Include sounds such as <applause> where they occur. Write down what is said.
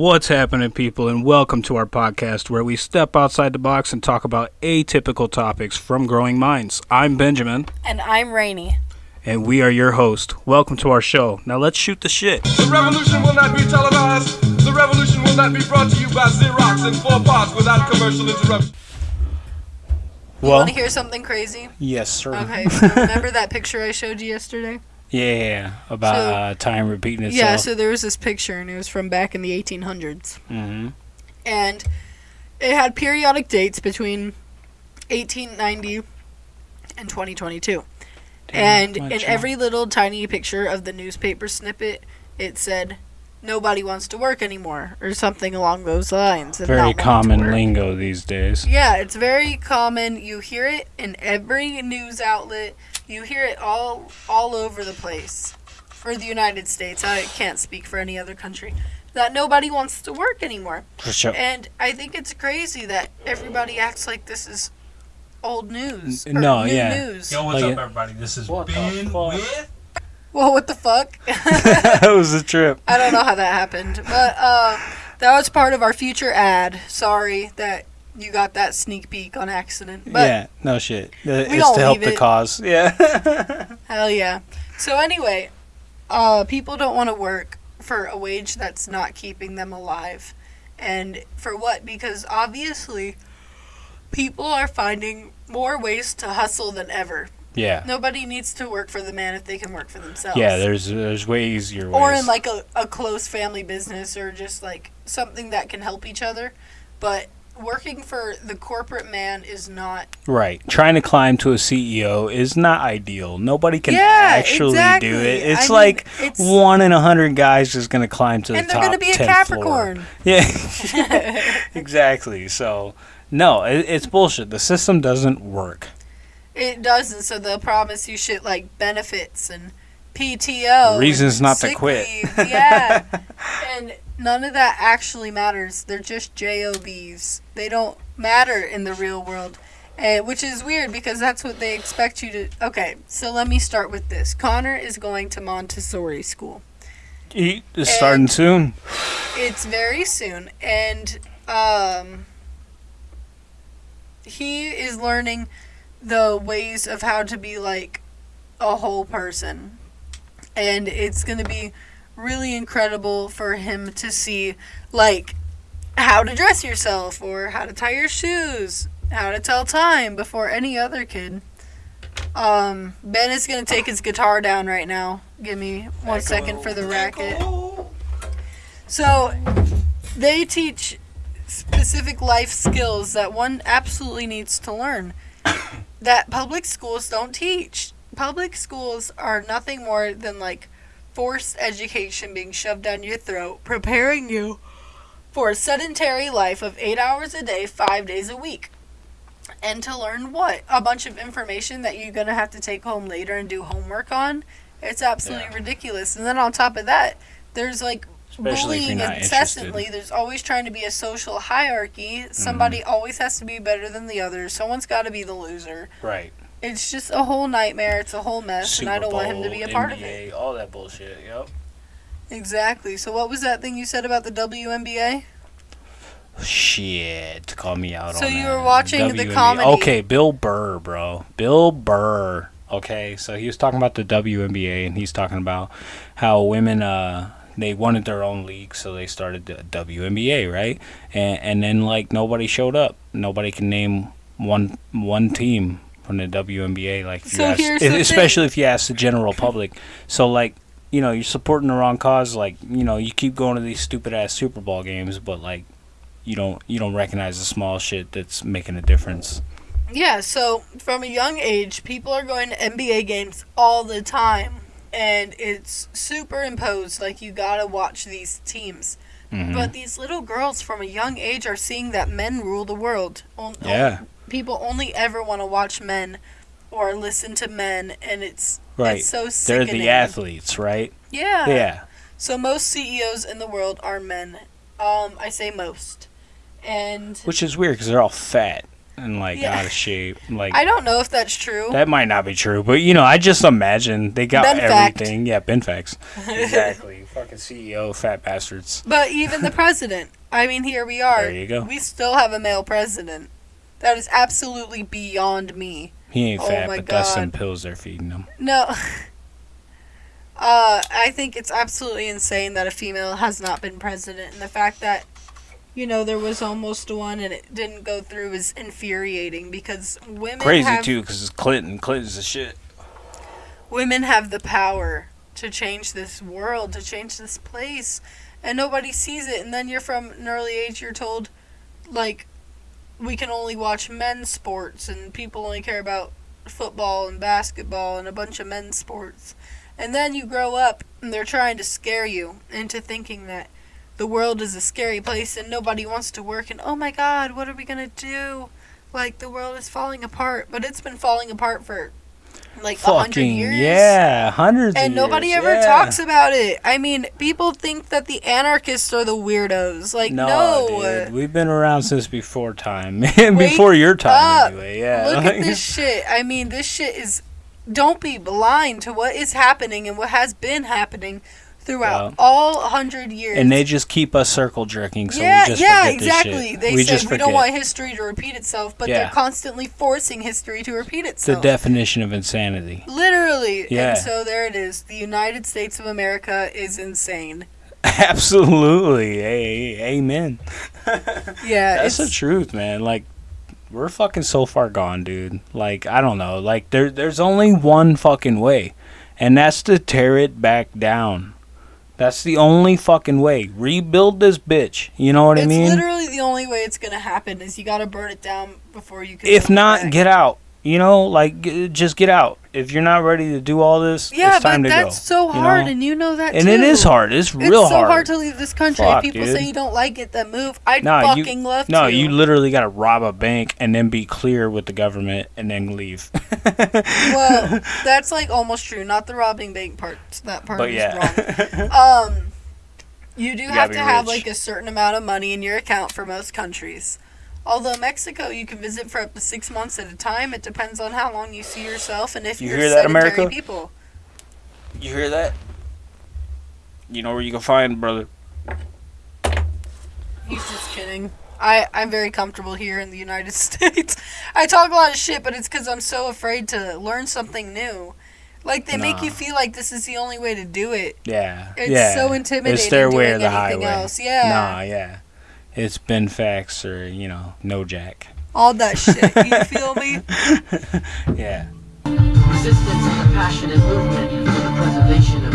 What's happening, people, and welcome to our podcast where we step outside the box and talk about atypical topics from growing minds. I'm Benjamin, And I'm Rainy. and we are your host. Welcome to our show. Now let's shoot the shit. The revolution will not be televised. The revolution will not be brought to you by Xerox and four parts without commercial interruption. You Well, want to hear something crazy? yes, sir. Okay, so remember that picture I showed you yesterday? Yeah, about So- uh, time repeating itself. Yeah, so there was this picture, and it was from back in the 1800s. hmm And it had periodic dates between 1890 and 2022. and in every little tiny picture of the newspaper snippet, it said, Nobody wants to work anymore, or something along those lines. Very common lingo these days. Yeah, it's very common. You hear it in every news outlet. You hear it all all over the place. For the United States, I can't speak for any other country. That nobody wants to work anymore. For sure. And I think it's crazy that everybody acts like this is old news. N- or no, new yeah. News. Yo, what's Like up, it- everybody? This is What Ben with. Well, what the fuck? <laughs> <laughs> that was a trip. I don't know how that happened, but uh, that was part of our future ad. Sorry that you got that sneak peek on accident. But yeah, no shit. It's to help leave the it. cause. Yeah. <laughs> Hell yeah. So anyway, uh, people don't want to work for a wage that's not keeping them alive. And for what? Because obviously people are finding more ways to hustle than ever. yeah. Nobody needs to work for the man if they can work for themselves. Yeah, there's there's way easier ways. or in like a, a close family business or just like something that can help each other. But working for the corporate man is not right, trying to climb to a CEO is not ideal. Nobody can Yeah, actually do exactly. it. I It's mean, like it's- one in a hundred guys is gonna climb to the top. and the they're top. gonna be a Capricorn. Floor. <laughs> Yeah, <laughs> exactly. So no, it, it's bullshit. The system doesn't work. It doesn't, so they'll promise you shit like benefits and PTO. Reasons not to quit. leave, Yeah. <laughs> none of that actually matters. They're just JOBs. They don't matter in the real world. And, which is weird because that's what they expect you to. Okay, so let me start with this. Connor is going to Montessori school. Eat is starting soon. It's very soon, and um, he is learning the ways of how to be like a whole person, and it's gonna be really incredible for him to see like how to dress yourself or how to tie your shoes, how to tell time before any other kid. Um, Ben is gonna take his guitar down right now. Give me one second for the racket. So, they teach specific life skills that one absolutely needs to learn <coughs> that public schools don't teach. Public schools are nothing more than like forced education being shoved down your throat, preparing you for a sedentary life of eight hours a day, five days a week. And to learn what? A bunch of information that you're going to have to take home later and do homework on? It's absolutely Yeah. ridiculous. And then on top of that, there's like Especially bullying incessantly. interested. There's always trying to be a social hierarchy. Somebody Mm-hmm. always has to be better than the other. Someone's got to be the loser. Right. It's just a whole nightmare. It's a whole mess, Super and I don't want him to be a part of it. All that bullshit. Yep. Exactly. So, what was that thing you said about the WNBA? Shit, call me out on that. So on you that. were watching the WNBA. comedy- Okay, Bill Burr, bro. Bill Burr. Okay, so he was talking about the WNBA, and he's talking about how women, uh, they wanted their own league, so they started the WNBA, right? And and then like nobody showed up. Nobody can name one one team from the WNBA. Like, So ask, especially if you ask the general public. So like. You know, you're supporting the wrong cause. Like, you know, you keep going to these stupid ass Super Bowl games, but like, you don't you don't recognize the small shit that's making a difference. Yeah, so from a young age, people are going to NBA games all the time. And it's superimposed, like you gotta watch these teams. Mhm. But these little girls from a young age are seeing that men rule the world. On- yeah, people only ever want to watch men or listen to men, and it's right. it's so They're the athletes, right? Yeah. Yeah, So most CEOs in the world are men. Um, I say most, and which is weird because they're all fat. and like Yeah. out of shape. Like I don't know if that's true. that might not be true, but you know, I just imagine they got Ben fact. everything. Yeah, Ben facts. <laughs> Exactly. Fucking CEO, fat bastards. But even the president. I mean, here we are. There you go. We still have a male president. That is absolutely beyond me. He ain't Oh fat, but that's some pills they're feeding him. No. <laughs> Uh, I think it's absolutely insane that a female has not been president, and the fact that, you know, there was almost one and it didn't go through is infuriating because women Crazy have, too, because it's Clinton. Clinton's the shit. women have the power to change this world, to change this place, and nobody sees it. And then you're from an early age, you're told, like, we can only watch men's sports, and people only care about football and basketball and a bunch of men's sports. And then you grow up, and they're trying to scare you into thinking that the world is a scary place and nobody wants to work, and oh my god, what are we gonna do? Like, the world is falling apart. But it's been falling apart for like a hundred years. yeah, hundreds. And nobody years, ever yeah. talks about it. I mean, people think that the anarchists are the weirdos. Like, no. No, dude, we've been around since before time, <laughs> before your time, up. anyway. Yeah, Look at <laughs> this shit. I mean, this shit is. Don't be blind to what is happening and what has been happening throughout Yeah. all hundred years. and they just keep us circle jerking, so yeah, we just yeah, forget this exactly. shit. They we said we don't want history to repeat itself, but Yeah. they're constantly forcing history to repeat itself. the definition of insanity. Literally. Yeah. And so there it is. The United States of America is insane. <laughs> Absolutely, hey, amen. <laughs> Yeah, That's the truth, man. Like we're fucking so far gone, dude. Like I don't know. Like there there's only one fucking way. And that's to tear it back down. That's the only fucking way. Rebuild this bitch. You know what I mean? it's literally the only way it's gonna happen is you gotta burn it down before you can. If not, get out. You know, like just get out. If you're not ready to do all this, Yeah, it's time but to that's go. so you hard, know? and you know that and too. it is hard. It's real It's so hard. hard to leave this country. Fuck, People dude. say you don't like it, then move. I'd No, you- fucking love No, to. you literally got to rob a bank and then be clear with the government and then leave. <laughs> well, that's like almost true. Not the robbing bank part. That part but is yeah. wrong. <laughs> Um, you do You have to be have like a certain amount of money in your account for most countries. Although Mexico, you can visit for up to six months at a time. It depends on how long you see yourself and if You you're hear that, sedentary America? people. you hear that? You know where you can find, brother. He's just kidding. I, I'm very comfortable here in the United <laughs> States. I talk a lot of shit, but it's because I'm so afraid to learn something new. Like, they make you feel like this is the only way to do it. Yeah. It's yeah. so intimidating It's their way or the highway. else. Yeah. Nah, yeah it's Ben Fax or, you know, No Jack. All that shit, you <laughs> feel me? yeah. Resistance is a passionate movement for the preservation of